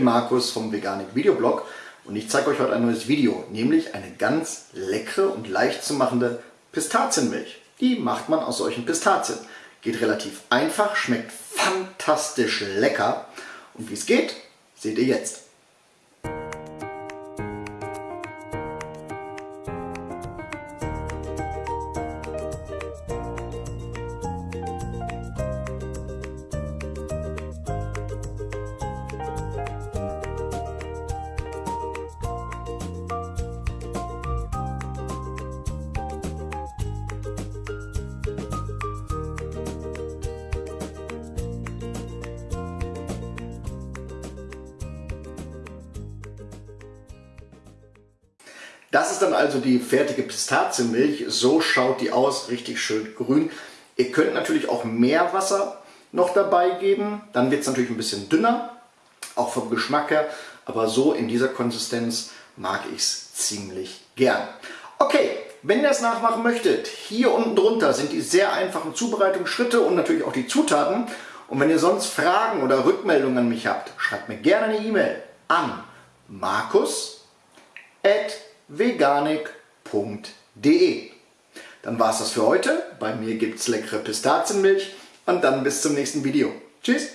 Markus vom Veganik Videoblog und ich zeige euch heute ein neues Video, nämlich eine ganz leckere und leicht zu machende Pistazienmilch. Die macht man aus solchen Pistazien. Geht relativ einfach, schmeckt fantastisch lecker und wie es geht, seht ihr jetzt. Das ist dann also die fertige Pistazienmilch. So schaut die aus, richtig schön grün. Ihr könnt natürlich auch mehr Wasser noch dabei geben. Dann wird es natürlich ein bisschen dünner, auch vom Geschmack her. Aber so in dieser Konsistenz mag ich es ziemlich gern. Okay, wenn ihr das nachmachen möchtet, hier unten drunter sind die sehr einfachen Zubereitungsschritte und natürlich auch die Zutaten. Und wenn ihr sonst Fragen oder Rückmeldungen an mich habt, schreibt mir gerne eine E-Mail an markus@ veganik.de. Dann war es das für heute. Bei mir gibt es leckere Pistazienmilch und dann bis zum nächsten Video. Tschüss!